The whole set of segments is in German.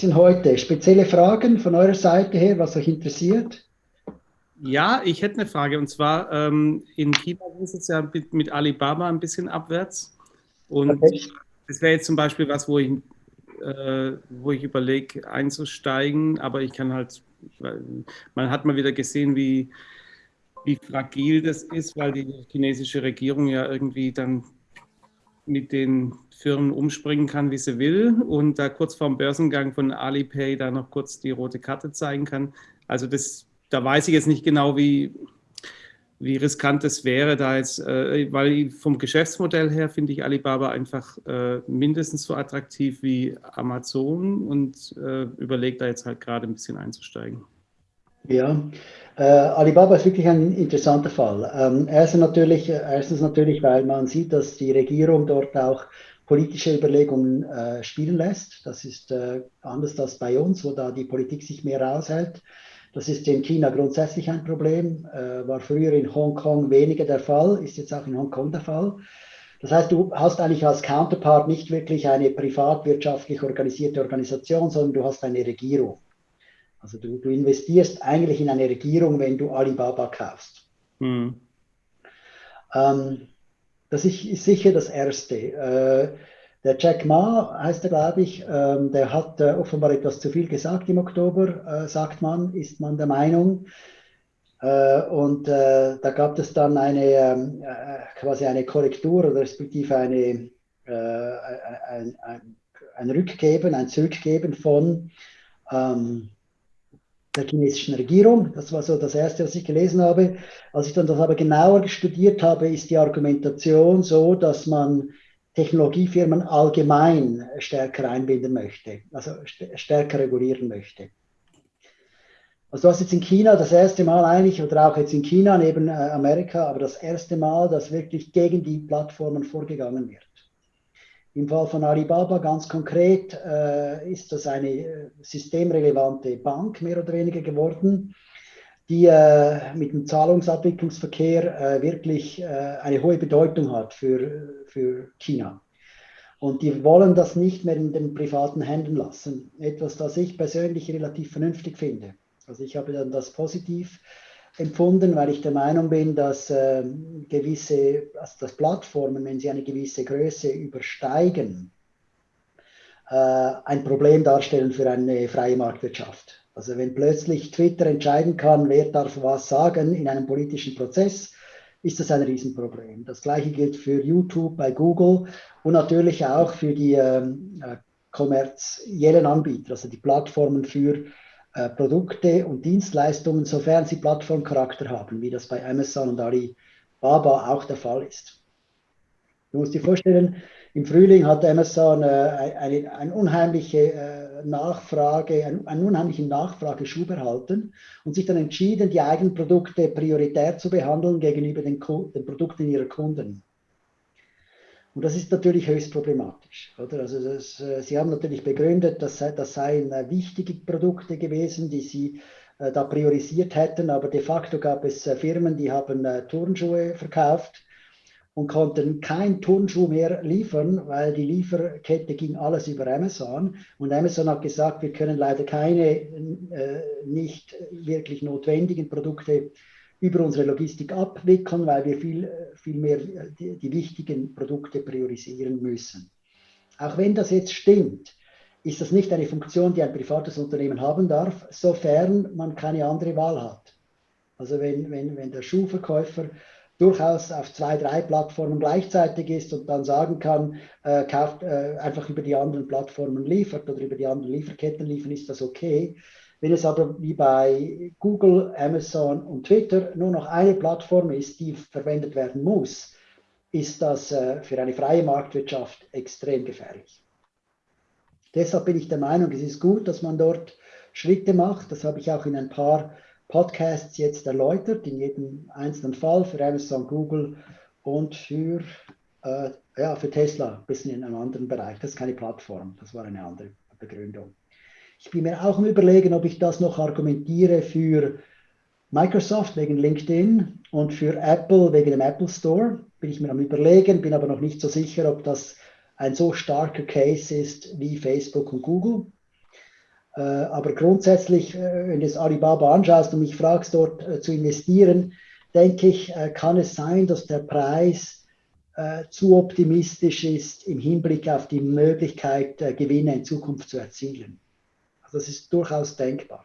Aktien heute? Spezielle Fragen von eurer Seite her, was euch interessiert? Ja, ich hätte eine Frage und zwar ähm, in China ging es jetzt ja mit, mit, Alibaba ein bisschen abwärts und okay. das wäre jetzt zum Beispiel was, wo ich, äh, wo ich überlege einzusteigen, aber ich kann halt, man hat mal wieder gesehen, wie, wie fragil das ist, weil die chinesische Regierung ja irgendwie dann mit den Firmen umspringen kann, wie sie will und da kurz vorm Börsengang von Alipay da noch kurz die rote Karte zeigen kann. Also das da weiß ich jetzt nicht genau, wie, wie riskant es wäre, da jetzt, äh, weil vom Geschäftsmodell her finde ich Alibaba einfach äh, mindestens so attraktiv wie Amazon und äh, überlege da jetzt halt gerade ein bisschen einzusteigen. Ja, äh, Alibaba ist wirklich ein interessanter Fall. Ähm, erstens, natürlich, erstens natürlich, weil man sieht, dass die Regierung dort auch politische Überlegungen äh, spielen lässt. Das ist äh, anders als bei uns, wo da die Politik sich mehr raushält. Das ist in China grundsätzlich ein Problem, äh, war früher in Hongkong weniger der Fall, ist jetzt auch in Hongkong der Fall. Das heißt, du hast eigentlich als Counterpart nicht wirklich eine privatwirtschaftlich organisierte Organisation, sondern du hast eine Regierung. Also du, du investierst eigentlich in eine Regierung, wenn du Alibaba kaufst. Hm. Ähm, das ist, sicher das Erste. Äh, der Jack Ma heißt er, glaube ich, ähm, der hat äh, offenbar etwas zu viel gesagt im Oktober, äh, sagt man, ist man der Meinung. Äh, und äh, da gab es dann eine ähm, äh, quasi eine Korrektur oder respektive eine, ein, ein, ein, Rückgeben, ein Zurückgeben von ähm, der chinesischen Regierung. Das war so das Erste, was ich gelesen habe. Als ich dann das aber genauer studiert habe, ist die Argumentation so, dass man Technologiefirmen allgemein stärker einbinden möchte, also stärker regulieren möchte. Also du hast jetzt in China das erste Mal eigentlich, oder auch jetzt in China neben äh, Amerika, aber das erste Mal, dass wirklich gegen die Plattformen vorgegangen wird. Im Fall von Alibaba ganz konkret äh, ist das eine äh, systemrelevante Bank mehr oder weniger geworden, die äh, mit dem Zahlungsabwicklungsverkehr äh, wirklich äh, eine hohe Bedeutung hat für, für China. Und die wollen das nicht mehr in den privaten Händen lassen. Etwas, das ich persönlich relativ vernünftig finde. Also ich habe dann das positiv empfunden, weil ich der Meinung bin, dass äh, gewisse, also dass Plattformen, wenn sie eine gewisse Größe übersteigen, äh, ein Problem darstellen für eine freie Marktwirtschaft. Also wenn plötzlich Twitter entscheiden kann, wer darf was sagen in einem politischen Prozess, ist das ein Riesenproblem. Das gleiche gilt für YouTube bei Google und natürlich auch für die ähm, äh, kommerziellen Anbieter, also die Plattformen für äh, Produkte und Dienstleistungen, sofern sie Plattformcharakter haben, wie das bei Amazon und Alibaba auch der Fall ist. Du musst dir vorstellen, im Frühling hat Amazon äh, eine, eine, unheimliche äh, Nachfrage, einen, einen unheimlichen Nachfrageschub erhalten und sich dann entschieden, die eigenen Produkte prioritär zu behandeln gegenüber den, den Produkten ihrer Kunden. Und das ist natürlich höchst problematisch. Oder? Also das, äh, Sie haben natürlich begründet, dass das seien äh, wichtige Produkte gewesen, die Sie äh, da priorisiert hätten, aber de facto gab es Firmen, die haben Turnschuhe verkauft und konnten kein Turnschuh mehr liefern, weil die Lieferkette ging alles über Amazon. Und Amazon hat gesagt, wir können leider keine äh, nicht wirklich notwendigen Produkte über unsere Logistik abwickeln, weil wir viel, viel mehr die, die wichtigen Produkte priorisieren müssen. Auch wenn das jetzt stimmt, ist das nicht eine Funktion, die ein privates Unternehmen haben darf, sofern man keine andere Wahl hat. Also wenn, wenn, wenn der Schuhverkäufer durchaus auf zwei, drei Plattformen gleichzeitig ist und dann sagen kann, äh, kauft äh, einfach über die anderen Plattformen liefert oder über die anderen Lieferketten liefern, ist das okay. Wenn es aber wie bei Google, Amazon und Twitter nur noch eine Plattform ist, die verwendet werden muss, ist das äh, für eine freie Marktwirtschaft extrem gefährlich. Deshalb bin ich der Meinung, es ist gut, dass man dort Schritte macht. Das habe ich auch in ein paar Podcasts jetzt erläutert, in jedem einzelnen Fall für Amazon, Google und für, äh, ja, für Tesla, ein bisschen in einem anderen Bereich. Das ist keine Plattform, das war eine andere Begründung. Ich bin mir auch am Überlegen, ob ich das noch argumentiere für Microsoft wegen LinkedIn und für Apple wegen dem Apple Store. Bin ich mir am Überlegen, bin aber noch nicht so sicher, ob das ein so starker Case ist wie Facebook und Google. Äh, aber grundsätzlich, äh, wenn du das Alibaba anschaust und mich fragst, dort äh, zu investieren, denke ich, kann es sein, dass der Preis zu optimistisch ist im Hinblick auf die Möglichkeit, Gewinne in Zukunft zu erzielen. Das ist durchaus denkbar.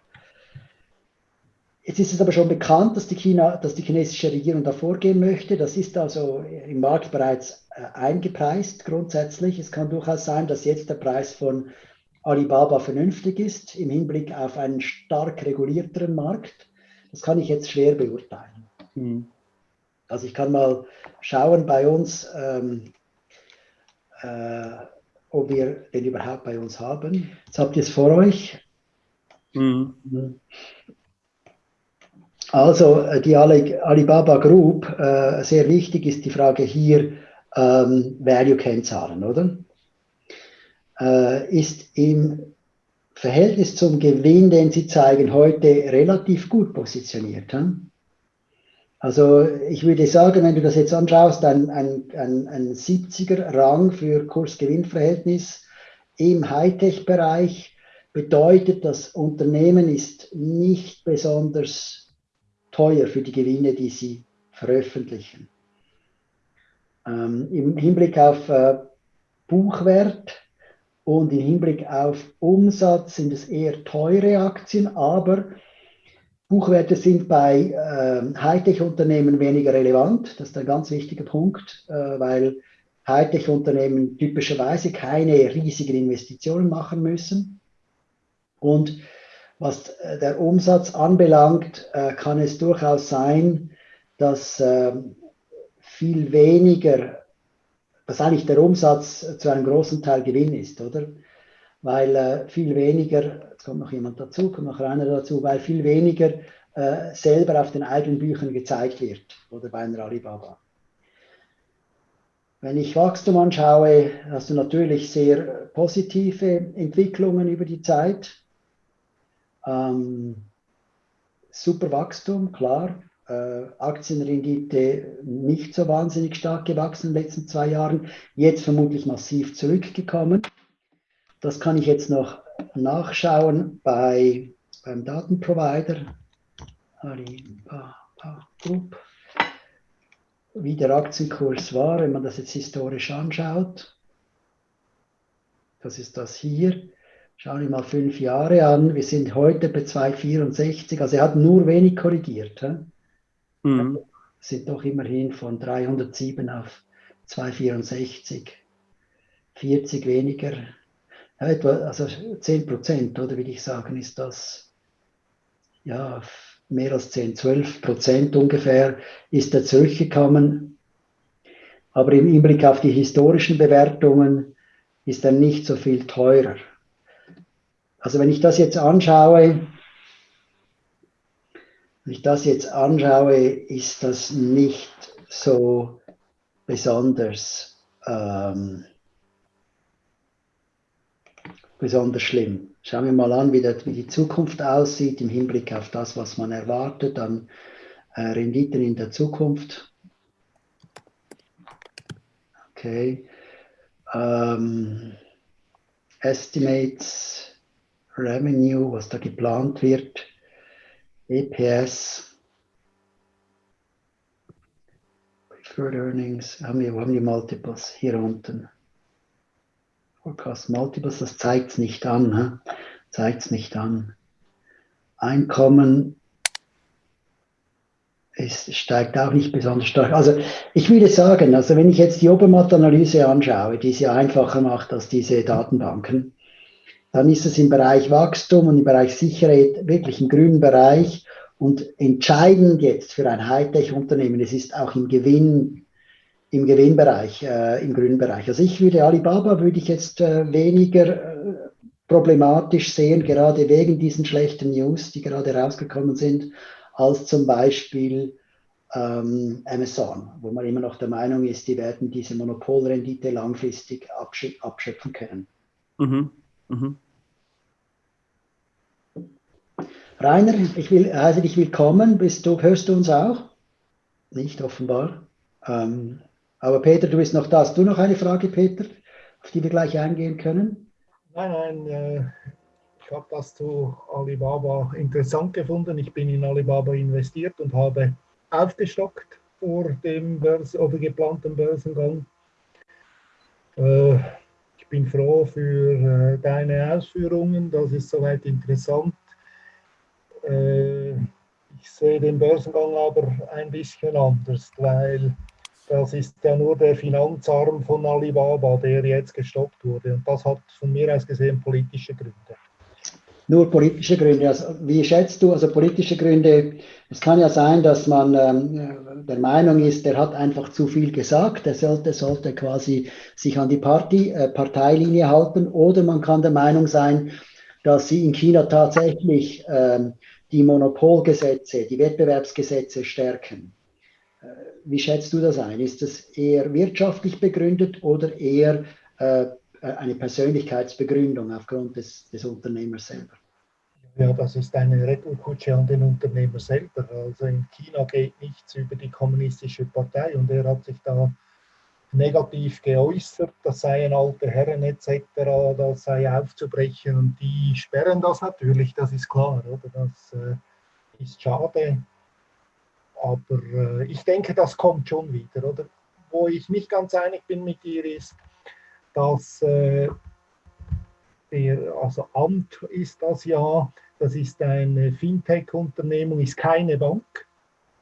Jetzt ist es aber schon bekannt, dass die, China, dass die chinesische Regierung da vorgehen möchte. Das ist also im Markt bereits eingepreist grundsätzlich. Es kann durchaus sein, dass jetzt der Preis von Alibaba vernünftig ist im Hinblick auf einen stark regulierteren Markt. Das kann ich jetzt schwer beurteilen. Mhm. Also ich kann mal schauen bei uns, ähm, äh, ob wir den überhaupt bei uns haben. Jetzt habt ihr es vor euch. Mhm. Also äh, die Alibaba Group, äh, sehr wichtig ist die Frage hier, ähm, Value-Kennzahlen, oder? äh, ist im Verhältnis zum Gewinn, den sie zeigen, heute relativ gut positioniert. Hm? Also ich würde sagen, wenn du das jetzt anschaust, ein, ein, ein, ein 70er Rang für Kurs-Gewinn-Verhältnis im Hightech-Bereich bedeutet, das Unternehmen ist nicht besonders teuer für die Gewinne, die sie veröffentlichen. Ähm, Im Hinblick auf äh, Buchwert und im Hinblick auf Umsatz sind es eher teure Aktien, aber Buchwerte sind bei äh, Hightech-Unternehmen weniger relevant. Das ist ein ganz wichtiger Punkt, äh, weil Hightech-Unternehmen typischerweise keine riesigen Investitionen machen müssen. Und was äh, der Umsatz anbelangt, äh, kann es durchaus sein, dass äh, viel weniger dass eigentlich der Umsatz zu einem großen Teil Gewinn ist, oder? Weil äh, viel weniger, jetzt kommt noch jemand dazu, kommt noch einer dazu, weil viel weniger äh, selber auf den eigenen Büchern gezeigt wird, oder bei einer Alibaba. Wenn ich Wachstum anschaue, hast du natürlich sehr positive Entwicklungen über die Zeit. Ähm, super Wachstum, klar äh, Aktienrendite nicht so wahnsinnig stark gewachsen in den letzten zwei Jahren, jetzt vermutlich massiv zurückgekommen. Das kann ich jetzt noch nachschauen bei, beim Datenprovider Alibaba Group, wie der Aktienkurs war, wenn man das jetzt historisch anschaut. Das ist das hier. Schauen wir mal fünf Jahre an. Wir sind heute bei 2,64. Also er hat nur wenig korrigiert. He? Mhm. Sind doch immerhin von 307 auf 264. 40 weniger. Ja, etwa, also 10 Prozent, oder würde ich sagen, ist das ja mehr als 10, 12 Prozent ungefähr ist er zurückgekommen. Aber im Hinblick auf die historischen Bewertungen ist er nicht so viel teurer. Also wenn ich das jetzt anschaue, wenn ich das jetzt anschaue, ist das nicht so besonders, ähm, besonders schlimm. Schauen wir mal an, wie, das, wie, die Zukunft aussieht im Hinblick auf das, was man erwartet an äh, Renditen in der Zukunft. Okay. Ähm, Estimates, Revenue, was da geplant wird. EPS, Preferred Earnings, haben wir, haben die Multiples? Hier unten. Forecast Multiples, das zeigt es nicht an. Zeigt es nicht an. Einkommen es steigt auch nicht besonders stark. Also ich würde sagen, also wenn ich jetzt die Obermatt-Analyse anschaue, die es ja einfacher macht als diese Datenbanken, dann ist es im Bereich Wachstum und im Bereich Sicherheit wirklich im grünen Bereich. Und entscheidend jetzt für ein Hightech-Unternehmen, es ist auch im Gewinn, im Gewinnbereich, äh, im grünen Bereich. Also ich würde Alibaba würde ich jetzt äh, weniger äh, problematisch sehen, gerade wegen diesen schlechten News, die gerade rausgekommen sind, als zum Beispiel ähm, Amazon, wo man immer noch der Meinung ist, die werden diese Monopolrendite langfristig abschöpfen können. Mhm. Mhm. Rainer, ich will, heiße dich willkommen. Bist du, hörst du uns auch? Nicht offenbar. Ähm, aber Peter, du bist noch da. Hast du noch eine Frage, Peter, auf die wir gleich eingehen können? Nein, nein. Äh, ich habe das zu Alibaba interessant gefunden. Ich bin in Alibaba investiert und habe aufgestockt vor dem Börse oder geplanten Börsengang. Äh, ich bin froh für äh, deine Ausführungen. Das ist soweit interessant. Ich sehe den Börsengang aber ein bisschen anders, weil das ist ja nur der Finanzarm von Alibaba, der jetzt gestoppt wurde. Und das hat von mir aus gesehen politische Gründe. Nur politische Gründe. Also, wie schätzt du, also politische Gründe, es kann ja sein, dass man ähm, der Meinung ist, der hat einfach zu viel gesagt, er sollte, sollte quasi sich an die Party, äh, Parteilinie halten, oder man kann der Meinung sein, dass sie in China tatsächlich ähm, die Monopolgesetze, die Wettbewerbsgesetze stärken. Äh, wie schätzt du das ein? Ist das eher wirtschaftlich begründet oder eher äh, eine Persönlichkeitsbegründung aufgrund des, des Unternehmers selber? Ja, das ist eine Retourkutsche an den Unternehmer selber. Also in China geht nichts über die kommunistische Partei und er hat sich da negativ geäußert, das seien alte Herren etc., das sei aufzubrechen und die sperren das natürlich, das ist klar, oder? Das äh, ist schade, aber äh, ich denke, das kommt schon wieder, oder? Wo ich nicht ganz einig bin mit dir ist, dass äh, der, also Amt ist das ja, das ist eine Fintech-Unternehmung, ist keine Bank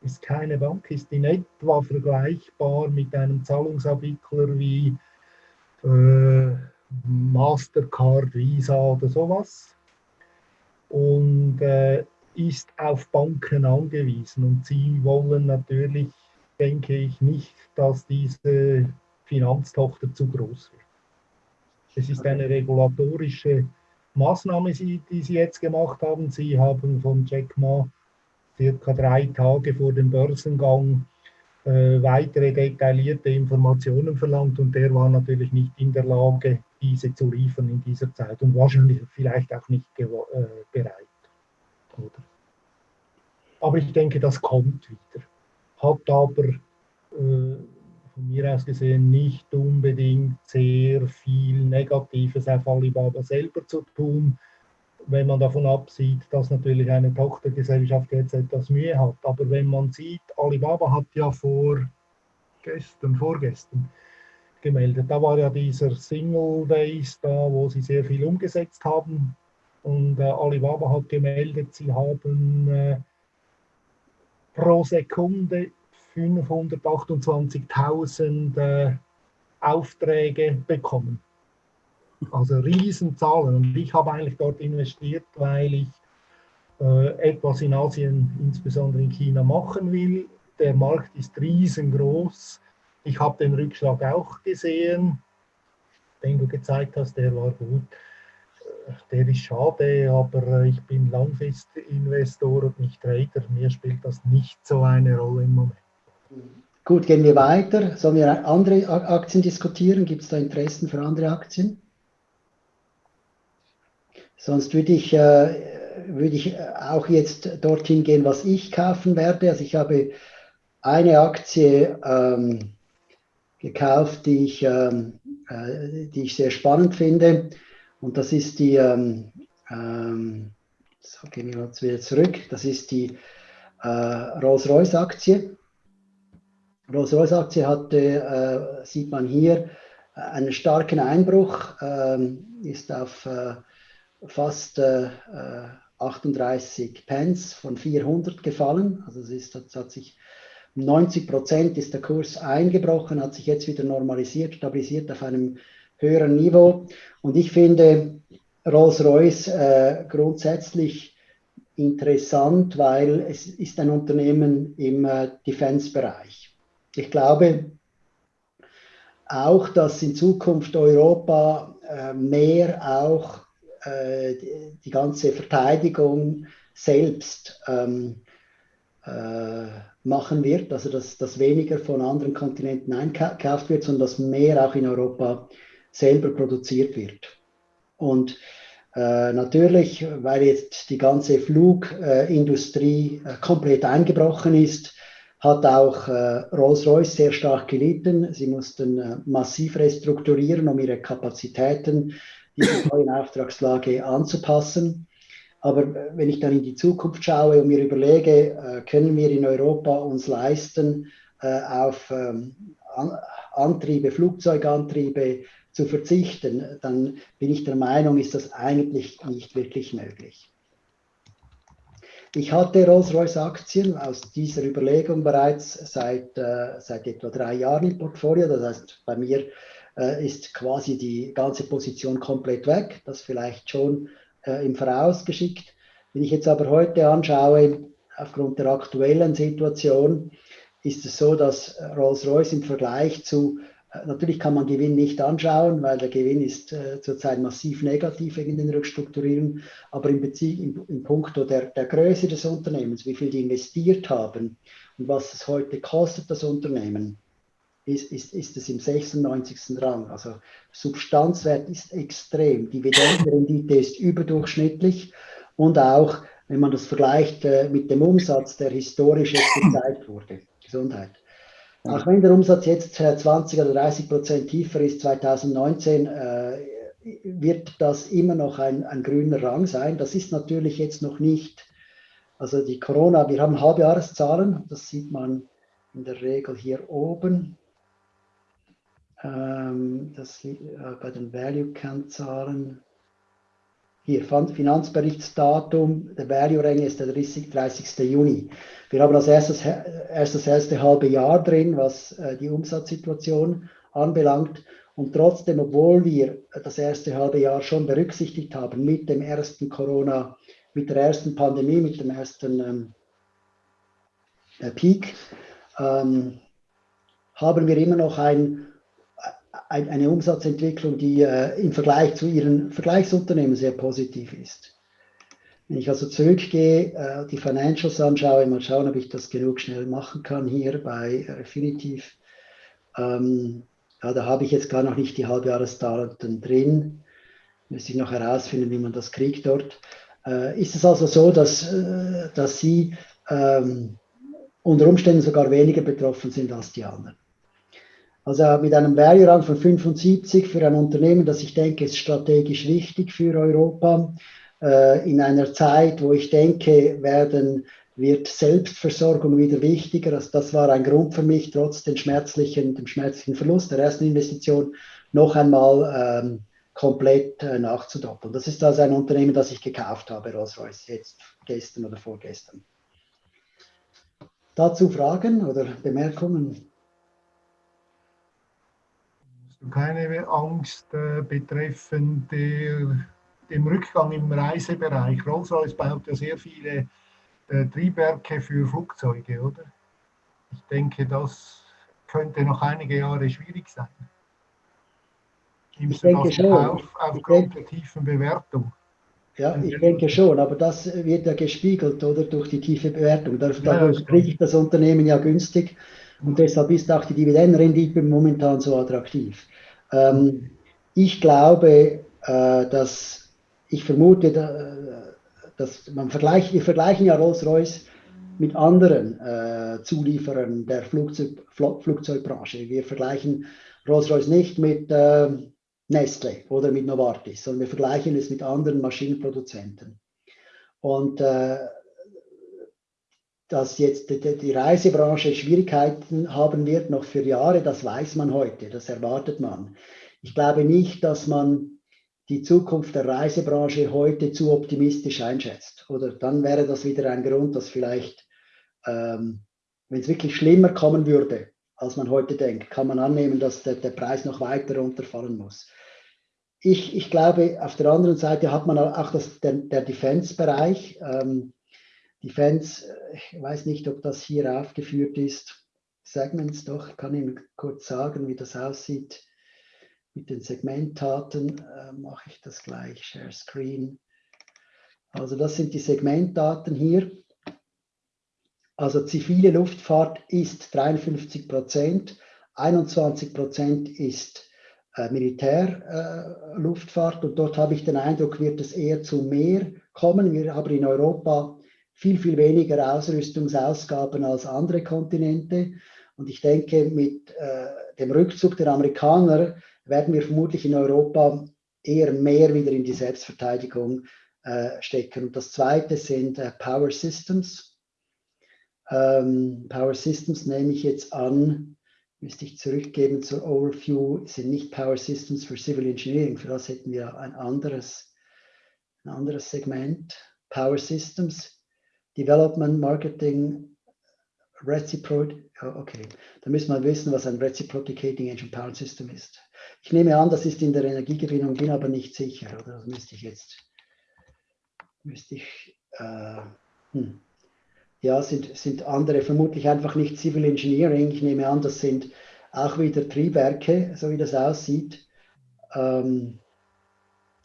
ist keine Bank, ist in etwa vergleichbar mit einem Zahlungsabwickler wie äh, Mastercard, Visa oder sowas und äh, ist auf Banken angewiesen. Und sie wollen natürlich, denke ich, nicht, dass diese Finanztochter zu groß wird. Es ist eine regulatorische Maßnahme, die sie jetzt gemacht haben. Sie haben von Jack Ma circa drei Tage vor dem Börsengang äh, weitere detaillierte Informationen verlangt und der war natürlich nicht in der Lage, diese zu liefern in dieser Zeit und wahrscheinlich vielleicht auch nicht äh, bereit. Oder? Aber ich denke, das kommt wieder. Hat aber äh, von mir aus gesehen nicht unbedingt sehr viel Negatives auf Alibaba selber zu tun wenn man davon absieht, dass natürlich eine Tochtergesellschaft jetzt etwas Mühe hat. Aber wenn man sieht, Alibaba hat ja vor gestern, vorgestern gemeldet, da war ja dieser Single Days da, wo sie sehr viel umgesetzt haben. Und äh, Alibaba hat gemeldet, sie haben äh, pro Sekunde 528.000 äh, Aufträge bekommen. Also Riesenzahlen. Und ich habe eigentlich dort investiert, weil ich äh, etwas in Asien, insbesondere in China, machen will. Der Markt ist riesengroß. Ich habe den Rückschlag auch gesehen, den du gezeigt hast, der war gut. Äh, der ist schade, aber ich bin Langfristinvestor und nicht Trader. Mir spielt das nicht so eine Rolle im Moment. Gut, gehen wir weiter. Sollen wir andere Aktien diskutieren? Gibt es da Interessen für andere Aktien? Sonst würde ich, äh, würde ich auch jetzt dorthin gehen, was ich kaufen werde. Also ich habe eine Aktie ähm, gekauft, die ich, ähm, äh, die ich sehr spannend finde. Und das ist die, ähm, ähm so wieder zurück, das ist die äh, Rolls-Royce-Aktie. Rolls-Royce-Aktie hatte, äh, sieht man hier, einen starken Einbruch, ähm, ist auf äh, fast äh, 38 Pence von 400 gefallen. Also es ist, es hat sich 90 Prozent ist der Kurs eingebrochen, hat sich jetzt wieder normalisiert, stabilisiert auf einem höheren Niveau. Und ich finde Rolls-Royce äh, grundsätzlich interessant, weil es ist ein Unternehmen im äh, Defense-Bereich. Ich glaube auch, dass in Zukunft Europa äh, mehr auch äh, die, ganze Verteidigung selbst ähm, äh, machen wird, also dass, dass weniger von anderen Kontinenten einkauft wird, sondern dass mehr auch in Europa selber produziert wird. Und äh, natürlich, weil jetzt die ganze Flugindustrie äh, komplett eingebrochen ist, hat auch äh, Rolls-Royce sehr stark gelitten. Sie mussten äh, massiv restrukturieren, um ihre Kapazitäten diese neuen Auftragslage anzupassen. Aber wenn ich dann in die Zukunft schaue und mir überlege, äh, können wir in Europa uns leisten, äh, auf ähm, Antriebe, Flugzeugantriebe zu verzichten, dann bin ich der Meinung, ist das eigentlich nicht wirklich möglich. Ich hatte Rolls-Royce-Aktien aus dieser Überlegung bereits seit, äh, seit etwa drei Jahren im Portfolio. Das heißt, bei mir äh, ist quasi die ganze Position komplett weg. Das vielleicht schon äh, im Voraus geschickt. Wenn ich jetzt aber heute anschaue, aufgrund der aktuellen Situation, ist es so, dass Rolls-Royce im Vergleich zu, äh, natürlich kann man Gewinn nicht anschauen, weil der Gewinn ist äh, zurzeit massiv negativ wegen den Rückstrukturierungen, aber im, Bezieh, im, im Punkto der, der Größe des Unternehmens, wie viel die investiert haben und was es heute kostet, das Unternehmen, ist, ist, ist es im 96. Rang. Also Substanzwert ist extrem. Dividendenrendite ist überdurchschnittlich und auch, wenn man das vergleicht äh, mit dem Umsatz, der historisch jetzt gezeigt wurde. Gesundheit. Auch wenn der Umsatz jetzt 20 oder 30 Prozent tiefer ist, 2019, äh, wird das immer noch ein, ein grüner Rang sein. Das ist natürlich jetzt noch nicht, also die Corona, wir haben Halbjahreszahlen, das sieht man in der Regel hier oben. Ähm, das äh, bei den Value-Kennzahlen. Hier, Finanzberichtsdatum, der Value-Rang ist der 30, 30. Juni. Wir haben als erstes erst das erste halbe Jahr drin, was äh, die Umsatzsituation anbelangt. Und trotzdem, obwohl wir das erste halbe Jahr schon berücksichtigt haben mit dem ersten Corona, mit der ersten Pandemie, mit dem ersten ähm, äh, Peak, ähm, haben wir immer noch ein eine Umsatzentwicklung, die äh, im Vergleich zu ihren Vergleichsunternehmen sehr positiv ist. Wenn ich also zurückgehe, äh, die Financials anschaue, mal schauen, ob ich das genug schnell machen kann hier bei Refinitiv. Ähm, ja, da habe ich jetzt gar noch nicht die Halbjahresdaten drin. Müsste ich noch herausfinden, wie man das kriegt dort. Äh, ist es also so, dass, äh, dass Sie ähm, unter Umständen sogar weniger betroffen sind als die anderen? Also mit einem Value-Rang von 75 für ein Unternehmen, das ich denke, ist strategisch wichtig für Europa. Äh, in einer Zeit, wo ich denke, werden, wird Selbstversorgung wieder wichtiger. Also das war ein Grund für mich, trotz den schmerzlichen, dem schmerzlichen Verlust der ersten Investition noch einmal ähm, komplett äh, nachzudoppeln. Das ist also ein Unternehmen, das ich gekauft habe, Rolls-Royce, jetzt gestern oder vorgestern. Dazu Fragen oder Bemerkungen? Keine Angst äh, betreffend der, dem Rückgang im Reisebereich. Rolls-Royce baut ja sehr viele äh, Triebwerke für Flugzeuge, oder? Ich denke, das könnte noch einige Jahre schwierig sein. Nimmst ich denke schon. Auf, aufgrund der tiefen Bewertung? Ja, ich denke schon, aber das wird ja gespiegelt, oder, durch die tiefe Bewertung. Dadurch kriege ich das Unternehmen ja günstig und deshalb ist auch die Dividendenrendite momentan so attraktiv. Ähm, ich glaube, äh, dass ich vermute, äh, dass man vergleicht, wir vergleichen ja Rolls-Royce mit anderen äh, Zulieferern der Flugzeug, Flugzeugbranche. Wir vergleichen Rolls-Royce nicht mit äh, Nestle oder mit Novartis, sondern wir vergleichen es mit anderen Maschinenproduzenten. Und äh, dass jetzt die Reisebranche Schwierigkeiten haben wird, noch für Jahre, das weiß man heute, das erwartet man. Ich glaube nicht, dass man die Zukunft der Reisebranche heute zu optimistisch einschätzt. Oder dann wäre das wieder ein Grund, dass vielleicht, ähm, wenn es wirklich schlimmer kommen würde, als man heute denkt, kann man annehmen, dass der, der Preis noch weiter runterfallen muss. Ich, ich, glaube, auf der anderen Seite hat man auch das, der, der Defense-Bereich. Ähm, Defense, äh, ich weiß nicht, ob das hier aufgeführt ist. Segments doch, ich kann Ihnen kurz sagen, wie das aussieht. Mit den Segmentdaten äh, mache ich das gleich, Share Screen. Also das sind die Segmentdaten hier. Also zivile Luftfahrt ist 53 Prozent, 21 Prozent ist äh, Militärluftfahrt äh, und dort habe ich den Eindruck, wird es eher zu mehr kommen. Wir haben in Europa viel, viel weniger Ausrüstungsausgaben als andere Kontinente. Und ich denke, mit äh, dem Rückzug der Amerikaner werden wir vermutlich in Europa eher mehr wieder in die Selbstverteidigung äh, stecken. Und das zweite sind äh, Power Systems. Ähm, Power Systems nehme ich jetzt an, müsste ich zurückgeben zur Overview, sind nicht Power Systems für Civil Engineering. Für das hätten wir ein anderes, ein anderes Segment. Power Systems, Development, Marketing, Reciproc, okay, da müssen wir wissen, was ein Reciprocating Engine Power System ist. Ich nehme an, das ist in der Energiegewinnung, bin aber nicht sicher, oder? Das müsste ich jetzt, müsste ich, äh, hm. ja, sind, sind andere vermutlich einfach nicht Civil Engineering. Ich nehme an, das sind auch wieder Triebwerke, so wie das aussieht. Ähm,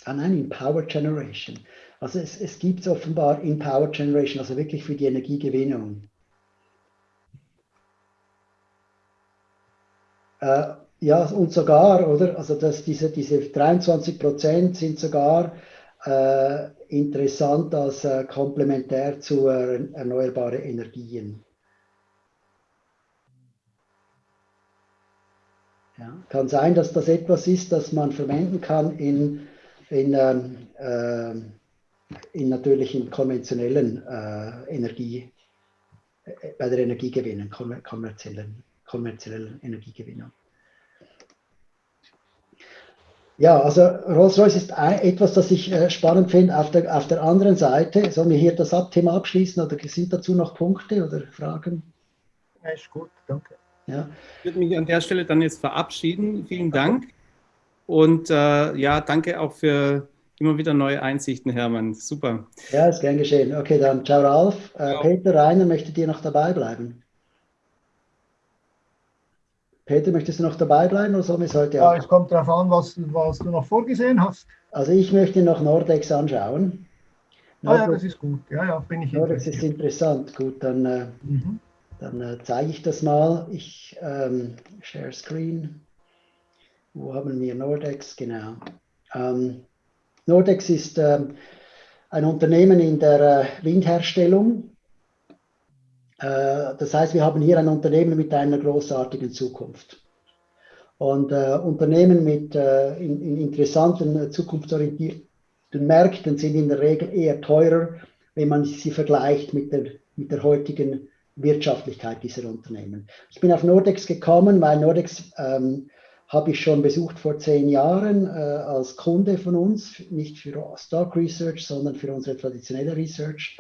ah nein, in Power Generation. Also es, es gibt es offenbar in Power Generation, also wirklich für die Energiegewinnung. Äh, ja, und sogar, oder? Also dass diese, diese 23 Prozent sind sogar äh, interessant als äh, komplementär zu äh, erneuerbaren Energien. Ja, kann sein, dass das etwas ist, das man verwenden kann in, in, ähm, äh, in natürlich in konventionellen äh, Energie, äh, bei der Energiegewinnung, kommerziellen, kommerziellen Energiegewinnung. Ja, also Rolls-Royce ist etwas, das ich äh, spannend finde. Auf der, auf der anderen Seite, sollen wir hier das Thema abschließen oder sind dazu noch Punkte oder Fragen? Ja, ist gut, danke. Ja. Ich würde mich an der Stelle dann jetzt verabschieden. Vielen Dank. Und äh, ja, danke auch für immer wieder neue Einsichten, Hermann. Super. Ja, ist gern geschehen. Okay, dann ciao Ralf. Äh, Peter Reiner, möchtet ihr noch dabei bleiben? Peter, möchtest du noch dabei bleiben oder sollen wir es heute Ja, es kommt darauf an, was, was du noch vorgesehen hast. Also ich möchte noch Nordex anschauen. Nordex, ah ja, das ist gut. Ja, ja, bin ich Nordex ist interessant. Gut, dann, äh, mhm. dann äh, zeige ich das mal. Ich ähm, share Screen. Wo haben wir Nordex? Genau. Ähm, Nordex ist ähm, ein Unternehmen in der äh, Windherstellung. Äh, das heißt, wir haben hier ein Unternehmen mit einer großartigen Zukunft. Und äh, Unternehmen mit in, in interessanten, zukunftsorientierten Märkten sind in der Regel eher teurer, wenn man sie vergleicht mit der, mit der heutigen Wirtschaftlichkeit dieser Unternehmen. Ich bin auf Nordex gekommen, weil Nordex ähm, habe ich schon besucht vor zehn Jahren äh, als Kunde von uns, nicht für Stock Research, sondern für unsere traditionelle Research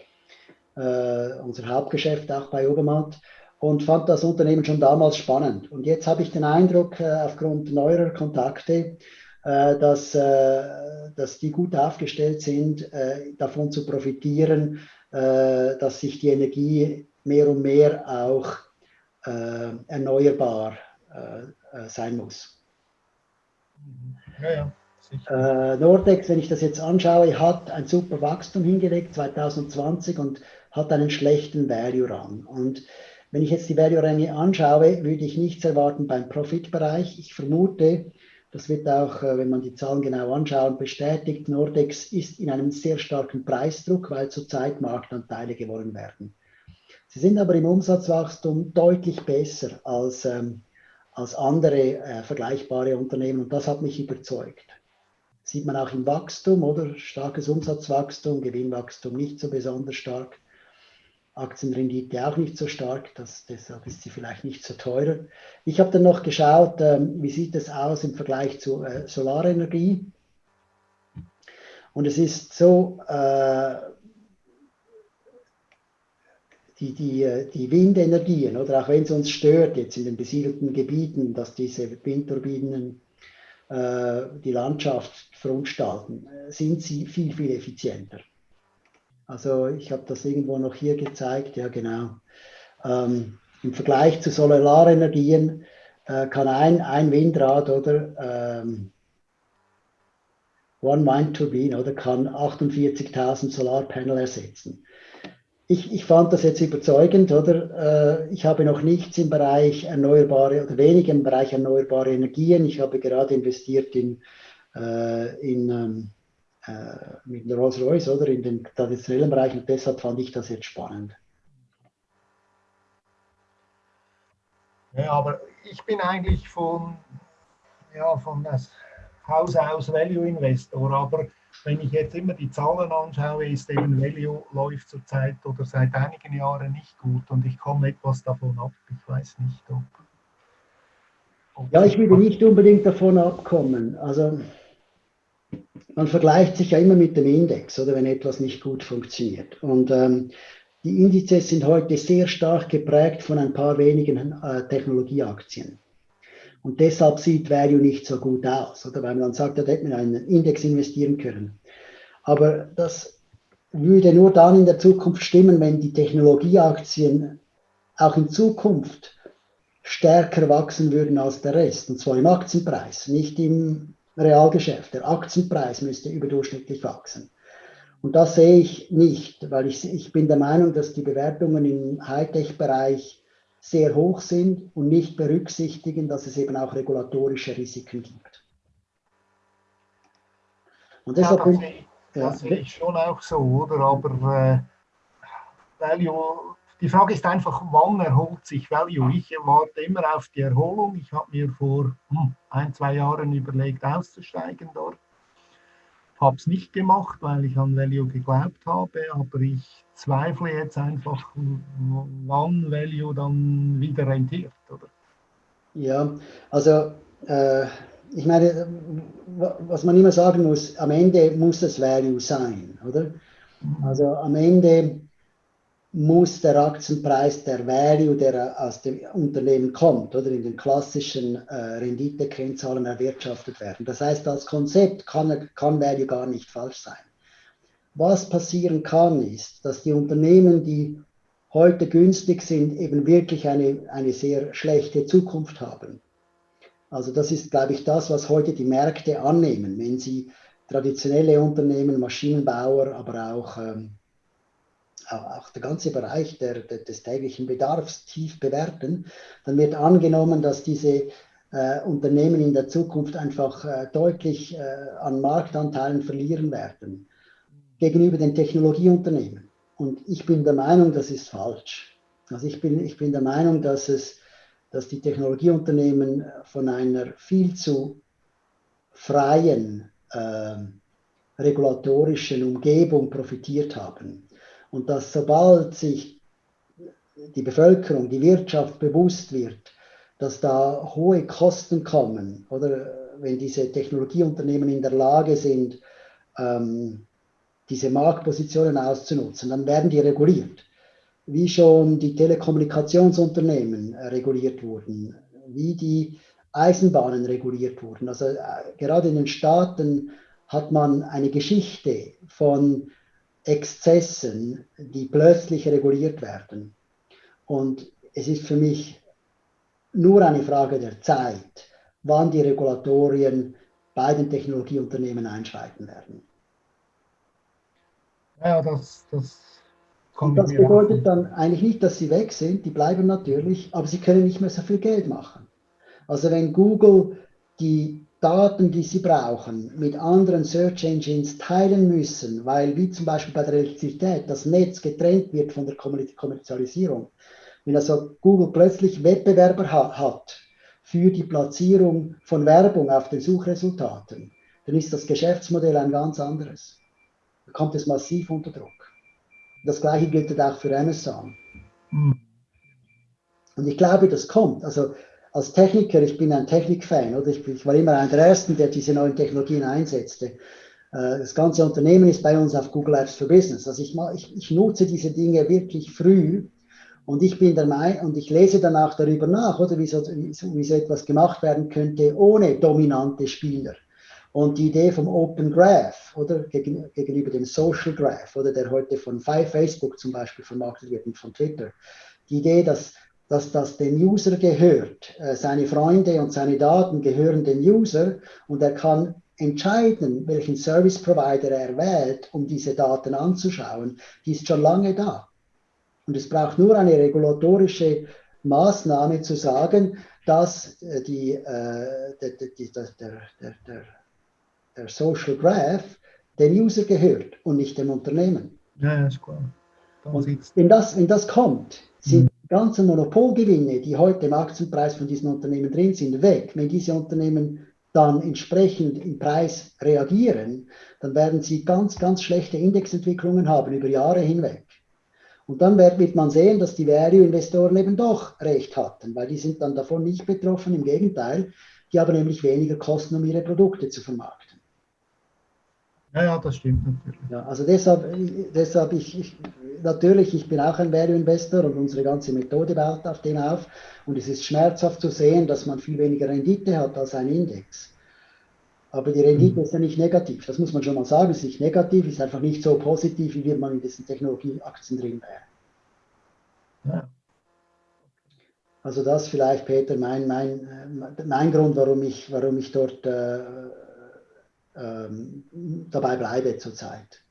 äh, unser Hauptgeschäft auch bei Obermatt und fand das Unternehmen schon damals spannend. Und jetzt habe ich den Eindruck, äh, aufgrund neuerer Kontakte, äh, dass, äh, dass die gut aufgestellt sind, äh, davon zu profitieren, dass sich die Energie mehr und mehr auch erneuerbar sein muss. Ja, ja. Nordex, wenn ich das jetzt anschaue, hat ein super Wachstum hingelegt 2020 und hat einen schlechten Value-Run. Und wenn ich jetzt die Value-Ränge anschaue, würde ich nichts erwarten beim Profitbereich. Ich vermute, das wird auch, äh, wenn man die Zahlen genau anschaut, bestätigt, Nordex ist in einem sehr starken Preisdruck, weil zurzeit Marktanteile gewonnen werden. Sie sind aber im Umsatzwachstum deutlich besser als, ähm, als andere äh, vergleichbare Unternehmen und das hat mich überzeugt. Sieht man auch im Wachstum, oder? Starkes Umsatzwachstum, Gewinnwachstum nicht so besonders stark. Aktienrendite auch nicht so stark, das, deshalb ist sie vielleicht nicht so teuer. Ich habe dann noch geschaut, ähm, wie sieht es aus im Vergleich zu äh, Solarenergie. Und es ist so, äh, die, die, die Windenergien, oder auch wenn es uns stört jetzt in den besiedelten Gebieten, dass diese Windturbinen äh, die Landschaft verunstalten, sind sie viel, viel effizienter. Also ich habe das irgendwo noch hier gezeigt, ja genau. Ähm, Im Vergleich zu Solarenergien äh, kann ein, ein Windrad oder ähm, One Wind Turbine oder kann 48.000 Solarpanel ersetzen. Ich, ich, fand das jetzt überzeugend, oder? Äh, ich habe noch nichts im Bereich erneuerbare oder wenig im Bereich erneuerbare Energien. Ich habe gerade investiert in, äh, in ähm, äh, mit Rolls-Royce oder in den traditionellen Bereichen. Und deshalb fand ich das jetzt spannend. Ja, aber ich bin eigentlich von, ja, von, das, Haus aus Value Investor, aber wenn ich jetzt immer die Zahlen anschaue, ist eben Value läuft zurzeit oder seit einigen Jahren nicht gut und ich komme etwas davon ab. Ich weiß nicht, ob. ob ja, ich würde nicht unbedingt davon abkommen. Also man vergleicht sich ja immer mit dem Index oder wenn etwas nicht gut funktioniert. Und ähm, die Indizes sind heute sehr stark geprägt von ein paar wenigen äh, Technologieaktien. Und deshalb sieht Value nicht so gut aus, oder weil man dann sagt, da hätte man einen Index investieren können. Aber das würde nur dann in der Zukunft stimmen, wenn die Technologieaktien auch in Zukunft stärker wachsen würden als der Rest, und zwar im Aktienpreis, nicht im Realgeschäft. Der Aktienpreis müsste überdurchschnittlich wachsen. Und das sehe ich nicht, weil ich, ich bin der Meinung, dass die Bewertungen im Hightech-Bereich sehr hoch sind und nicht berücksichtigen, dass es eben auch regulatorische Risiken gibt. Und deshalb ja, das, sehe, ja, das sehe ich schon auch so, oder? Aber äh, Value, die Frage ist einfach, wann erholt sich Value? Ich warte immer auf die Erholung. Ich habe mir vor hm, ein, zwei Jahren überlegt, auszusteigen dort habe es nicht gemacht, weil ich an Value geglaubt habe, aber ich zweifle jetzt einfach, wann Value dann wieder rentiert, oder? Ja, also äh, ich meine, was man immer sagen muss, am Ende muss es Value sein, oder? Mhm. Also am Ende muss der Aktienpreis der Value, der aus dem Unternehmen kommt, oder in den klassischen äh, Renditekennzahlen erwirtschaftet werden. Das heißt, als Konzept kann, kann Value gar nicht falsch sein. Was passieren kann, ist, dass die Unternehmen, die heute günstig sind, eben wirklich eine, eine sehr schlechte Zukunft haben. Also das ist, glaube ich, das, was heute die Märkte annehmen, wenn sie traditionelle Unternehmen, Maschinenbauer, aber auch ähm, auch der ganze Bereich der, der, des täglichen Bedarfs tief bewerten, dann wird angenommen, dass diese äh, Unternehmen in der Zukunft einfach äh, deutlich äh, an Marktanteilen verlieren werden gegenüber den Technologieunternehmen. Und ich bin der Meinung, das ist falsch. Also ich bin, ich bin der Meinung, dass, es, dass die Technologieunternehmen von einer viel zu freien äh, regulatorischen Umgebung profitiert haben und dass sobald sich die Bevölkerung, die Wirtschaft bewusst wird, dass da hohe Kosten kommen oder wenn diese Technologieunternehmen in der Lage sind, ähm, diese Marktpositionen auszunutzen, dann werden die reguliert. Wie schon die Telekommunikationsunternehmen äh, reguliert wurden, wie die Eisenbahnen reguliert wurden. Also äh, gerade in den Staaten hat man eine Geschichte von Exzessen, die plötzlich reguliert werden. Und es ist für mich nur eine Frage der Zeit, wann die Regulatorien bei den Technologieunternehmen einschreiten werden. Ja, das, das und das bedeutet dann eigentlich nicht, dass sie weg sind, die bleiben natürlich, aber sie können nicht mehr so viel Geld machen. Also wenn Google die Daten, die sie brauchen, mit anderen Search Engines teilen müssen, weil wie zum Beispiel bei der Elektrizität das Netz getrennt wird von der Kommerzialisierung. Wenn also Google plötzlich Wettbewerber hat für die Platzierung von Werbung auf den Suchresultaten, dann ist das Geschäftsmodell ein ganz anderes. Da kommt es massiv unter Druck. Das gleiche gilt auch für Amazon. Mhm. Und ich glaube, das kommt. Also als Techniker, ich bin ein Technikfan, oder? Ich, ich, war immer einer der Ersten, der diese neuen Technologien einsetzte. Äh, das ganze Unternehmen ist bei uns auf Google Apps for Business. Also ich, ich, ich nutze diese Dinge wirklich früh und ich bin der Meinung, und ich lese danach darüber nach, oder wie so, wie so etwas gemacht werden könnte ohne dominante Spieler. Und die Idee vom Open Graph oder gegenüber dem Social Graph oder der heute von Facebook zum Beispiel vermarktet wird und von Twitter. Die Idee, dass dass das dem User gehört. Äh, seine Freunde und seine Daten gehören dem User und er kann entscheiden, welchen Service Provider er wählt, um diese Daten anzuschauen. Die ist schon lange da. Und es braucht nur eine regulatorische Maßnahme zu sagen, dass äh, die, äh, der, der, der, der, Social Graph dem User gehört und nicht dem Unternehmen. Ja, ist klar. Und wenn das, wenn das kommt, sind mhm ganzen Monopolgewinne, die heute im Aktienpreis von diesen Unternehmen drin sind, weg, wenn diese Unternehmen dann entsprechend im Preis reagieren, dann werden sie ganz, ganz schlechte Indexentwicklungen haben über Jahre hinweg. Und dann wird man sehen, dass die Value-Investoren eben doch recht hatten, weil die sind dann davon nicht betroffen. Im Gegenteil, die haben nämlich weniger Kosten, um ihre Produkte zu vermarkten. Ja, ja, das stimmt natürlich. Ja, also deshalb, deshalb ich, ich, natürlich, ich bin auch ein Value-Investor und unsere ganze Methode baut auf dem auf. Und es ist schmerzhaft zu sehen, dass man viel weniger Rendite hat als ein Index. Aber die Rendite mhm. ist ja nicht negativ. Das muss man schon mal sagen. Es ist nicht negativ, ist einfach nicht so positiv, wie man in diesen Technologieaktien drin wäre. Ja. Also das vielleicht, Peter, mein, mein, mein Grund, warum ich, warum ich dort äh, äh, dabei bleibe zurzeit.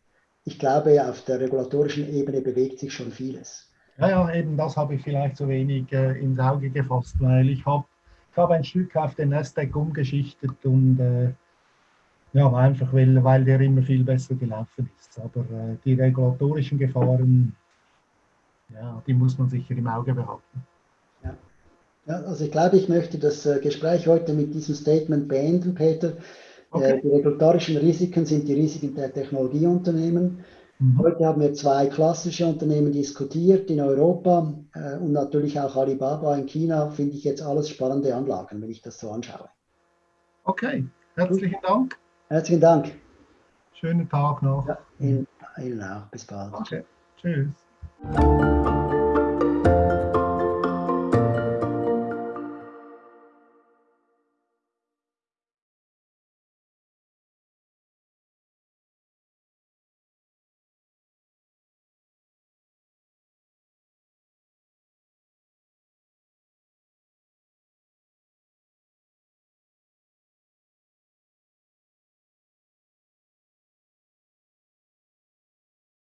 Ich glaube, auf der regulatorischen Ebene bewegt sich schon vieles. Ja, ja, eben das habe ich vielleicht so wenig äh, ins Auge gefasst, weil ich habe ich hab ein Stück auf den Nasdaq umgeschichtet und äh, ja, einfach weil, weil der immer viel besser gelaufen ist. Aber äh, die regulatorischen Gefahren, ja, die muss man sicher im Auge behalten. Ja. ja also ich glaube, ich möchte das äh, Gespräch heute mit diesem Statement beenden, Peter. Äh, okay. die regulatorischen Risiken sind die Risiken der Technologieunternehmen. Mhm. Heute haben wir zwei klassische Unternehmen diskutiert in Europa äh, und natürlich auch Alibaba in China. Finde ich jetzt alles spannende Anlagen, wenn ich das so anschaue. Okay, herzlichen Dank. Herzlichen Dank. Schönen Tag noch. Ja, Ihnen, Ihnen auch. Bis bald. Okay. Tschüss.